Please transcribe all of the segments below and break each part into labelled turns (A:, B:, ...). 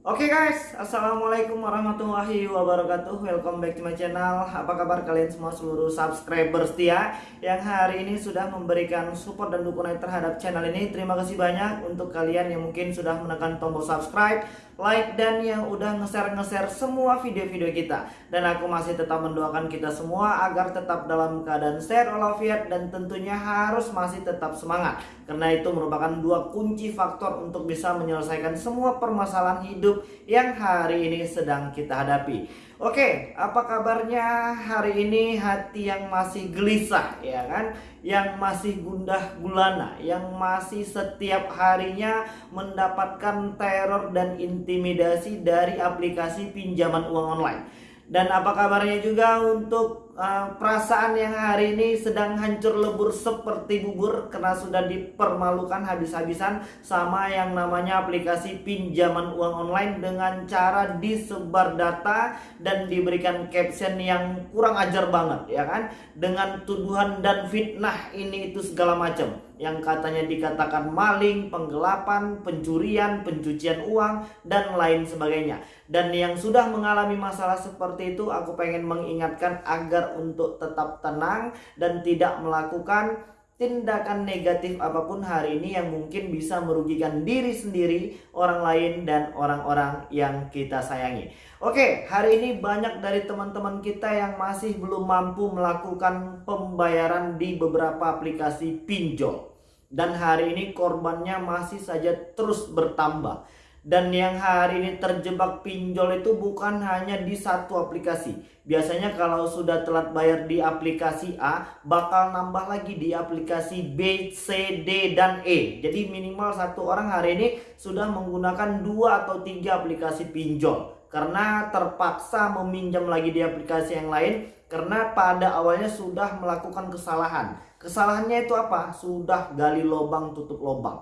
A: Oke okay guys, Assalamualaikum warahmatullahi wabarakatuh. Welcome back to my channel. Apa kabar kalian semua seluruh subscriber setia Yang hari ini sudah memberikan support dan dukungan terhadap channel ini? Terima kasih banyak untuk kalian yang mungkin sudah menekan tombol subscribe Like dan yang udah nge-share-nge-share semua video-video kita. Dan aku masih tetap mendoakan kita semua Agar tetap dalam keadaan sehat walafiat Dan tentunya harus masih tetap semangat. Karena itu merupakan dua kunci faktor untuk bisa menyelesaikan semua permasalahan hidup hidup yang hari ini sedang kita hadapi. Oke, apa kabarnya hari ini hati yang masih gelisah ya kan? Yang masih gundah gulana, yang masih setiap harinya mendapatkan teror dan intimidasi dari aplikasi pinjaman uang online. Dan apa kabarnya juga untuk uh, perasaan yang hari ini sedang hancur lebur seperti bubur karena sudah dipermalukan habis-habisan sama yang namanya aplikasi pinjaman uang online dengan cara disebar data dan diberikan caption yang kurang ajar banget ya kan? Dengan tuduhan dan fitnah ini itu segala macam yang katanya dikatakan maling, penggelapan, pencurian, pencucian uang, dan lain sebagainya. Dan yang sudah mengalami masalah seperti itu, aku pengen mengingatkan agar untuk tetap tenang dan tidak melakukan tindakan negatif apa pun hari ini yang mungkin bisa merugikan diri sendiri, orang lain, dan orang-orang yang kita sayangi. Oke, hari ini banyak dari teman-teman kita yang masih belum mampu melakukan pembayaran di beberapa aplikasi pinjol dan hari ini korbannya masih saja terus bertambah. Dan yang hari ini terjebak pinjol itu bukan hanya di satu aplikasi. Biasanya kalau sudah telat bayar di aplikasi A bakal nambah lagi di aplikasi B, C, D, dan E. Jadi minimal satu orang hari ini sudah menggunakan dua atau tiga aplikasi pinjol. Karena terpaksa meminjam lagi di aplikasi yang lain karena pada awalnya sudah melakukan kesalahan. Kesalahannya itu apa? Sudah gali lubang tutup lubang.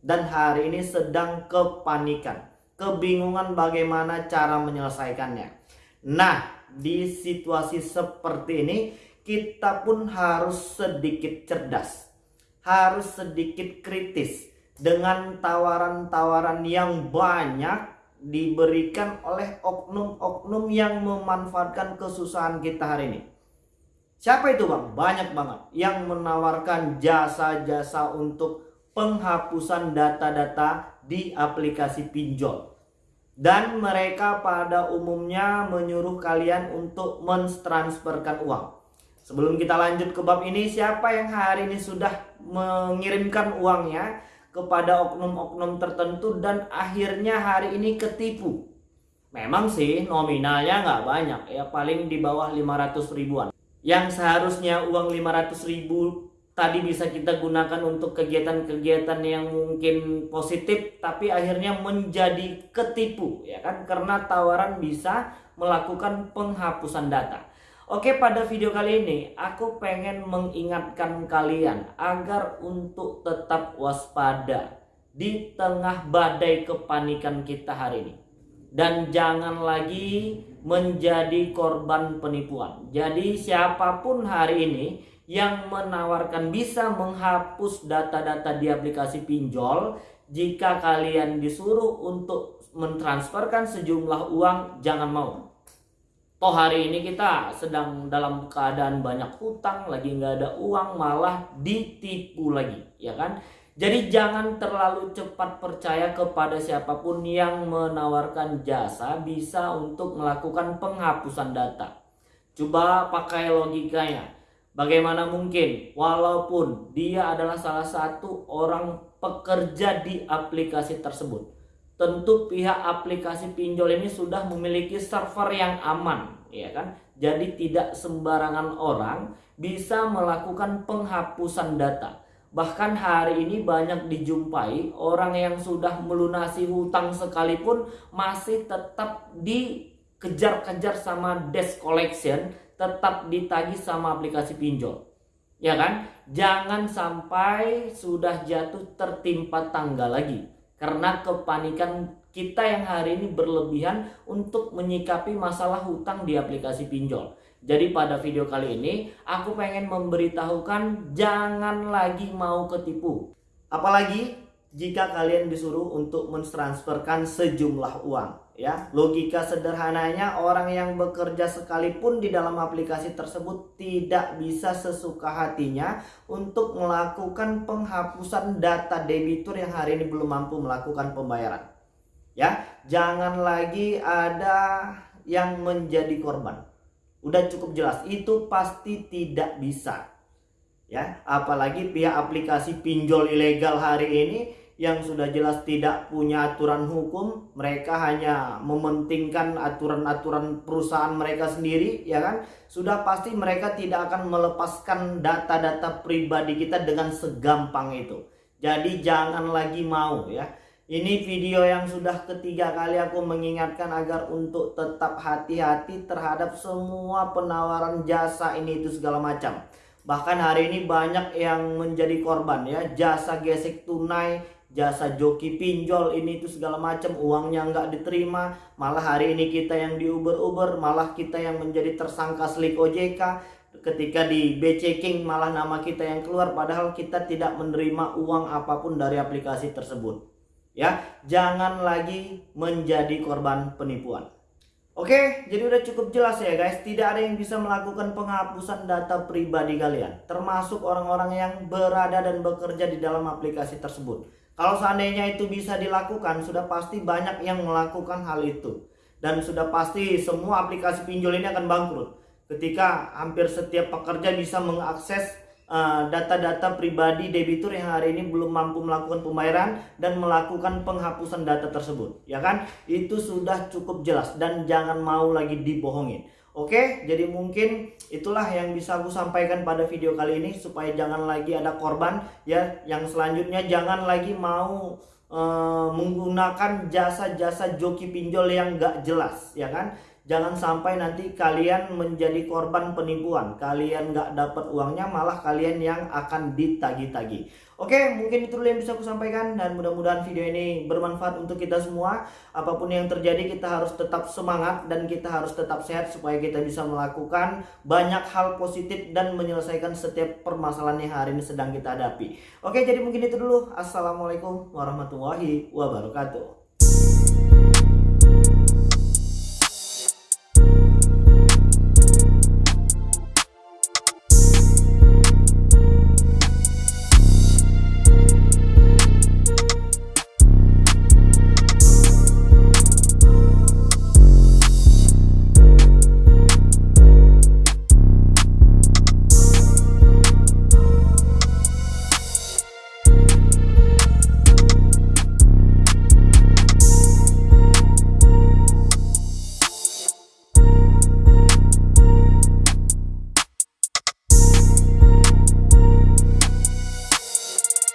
A: Dan hari ini sedang kepanikan, kebingungan bagaimana cara menyelesaikannya. Nah, di situasi seperti ini kita pun harus sedikit cerdas. Harus sedikit kritis dengan tawaran-tawaran yang banyak diberikan oleh oknum-oknum yang memanfaatkan kesusahan kita hari ini. Siapa itu bang? Banyak banget yang menawarkan jasa-jasa untuk penghapusan data-data di aplikasi pinjol. Dan mereka pada umumnya menyuruh kalian untuk mentransferkan uang. Sebelum kita lanjut ke bab ini, siapa yang hari ini sudah mengirimkan uangnya? kepada oknum-oknum tertentu dan akhirnya hari ini ketipu. Memang sih nominalnya nggak banyak ya paling di bawah 500 ribuan. Yang seharusnya uang 500 ribu tadi bisa kita gunakan untuk kegiatan-kegiatan yang mungkin positif tapi akhirnya menjadi ketipu ya kan karena tawaran bisa melakukan penghapusan data. Oke pada video kali ini aku pengen mengingatkan kalian agar untuk tetap waspada di tengah badai kepanikan kita hari ini. Dan jangan lagi menjadi korban penipuan. Jadi siapa pun hari ini yang menawarkan bisa menghapus data-data di aplikasi pinjol jika kalian disuruh untuk mentransferkan sejumlah uang jangan mau Toh hari ini kita sedang dalam keadaan banyak hutang, lagi nggak ada uang, malah ditipu lagi, ya kan? Jadi jangan terlalu cepat percaya kepada siapa pun yang menawarkan jasa bisa untuk melakukan penghapusan data. Coba pakai logikanya. Bagaimana mungkin walaupun dia adalah salah satu orang pekerja di aplikasi tersebut tentu pihak aplikasi pinjol ini sudah memiliki server yang aman ya kan jadi tidak sembarangan orang bisa melakukan penghapusan data bahkan hari ini banyak dijumpai orang yang sudah melunasi hutang sekalipun masih tetap dikejar-kejar sama desk collection tetap ditagih sama aplikasi pinjol. Ya kan? Jangan sampai sudah jatuh tertimpa tangga lagi. Karena kepanikan kita yang hari ini berlebihan untuk menyikapi masalah hutang di aplikasi pinjol. Jadi pada video kali ini aku pengen memberitahukan jangan lagi mau ketipu. Apalagi jika kalian disuruh untuk mentransferkan sejumlah uang ya. Logika sederhananya orang yang bekerja sekalipun di dalam aplikasi tersebut tidak bisa sesuka hatinya untuk melakukan penghapusan data debitur yang hari ini belum mampu melakukan pembayaran ya. Jangan lagi ada yang menjadi korban udah cukup jelas itu pasti tidak bisa ya apalagi pihak aplikasi pinjol ilegal hari ini yang sudah jelas tidak punya aturan hukum, mereka hanya mementingkan aturan-aturan perusahaan mereka sendiri, ya kan? Sudah pasti mereka tidak akan melepaskan data-data pribadi kita dengan segampang itu. Jadi jangan lagi mau ya. Ini video yang sudah ketiga kali aku mengingatkan agar untuk tetap hati-hati terhadap semua penawaran jasa ini itu segala macam. Bahkan hari ini banyak yang menjadi korban ya, jasa gesek tunai jasa joki pinjol ini itu segala macam. Uangnya nggak diterima malah hari ini kita yang di Uber Uber malah kita yang menjadi tersangka slik OJK ketika di B-checking malah nama kita yang keluar padahal kita tidak menerima uang apa pun dari aplikasi tersebut ya jangan lagi menjadi korban penipuan Oke, jadi udah cukup jelas ya guys, tidak ada yang bisa melakukan penghapusan data pribadi kalian, termasuk orang-orang yang berada dan bekerja di dalam aplikasi tersebut. Kalau seandainya itu bisa dilakukan, sudah pasti banyak yang melakukan hal itu. Dan sudah pasti semua aplikasi pinjol ini akan bangkrut. Ketika hampir setiap pekerja bisa mengakses data-data uh, pribadi debitur yang hari ini belum mampu melakukan pembayaran dan melakukan penghapusan data tersebut. Ya kan? Itu sudah cukup jelas dan jangan mau lagi dibohongin. Oke, jadi mungkin itulah yang bisa aku sampaikan pada video kali ini supaya jangan lagi ada korban ya. Yang selanjutnya jangan lagi mau uh, menggunakan jasa-jasa joki pinjol yang gak jelas ya kan. Jangan sampai nanti kalian menjadi korban penipuan. Kalian nggak dapat uangnya, malah kalian yang akan ditagi-tagi. Oke, mungkin itu dulu yang bisa aku sampaikan dan mudah-mudahan video ini bermanfaat untuk kita semua. Apa pun yang terjadi, kita harus tetap semangat dan kita harus tetap sehat supaya kita bisa melakukan banyak hal positif dan menyelesaikan setiap permasalahan yang hari ini sedang kita hadapi. Oke, jadi mungkin itu dulu. Assalamualaikum warahmatullahi wabarakatuh.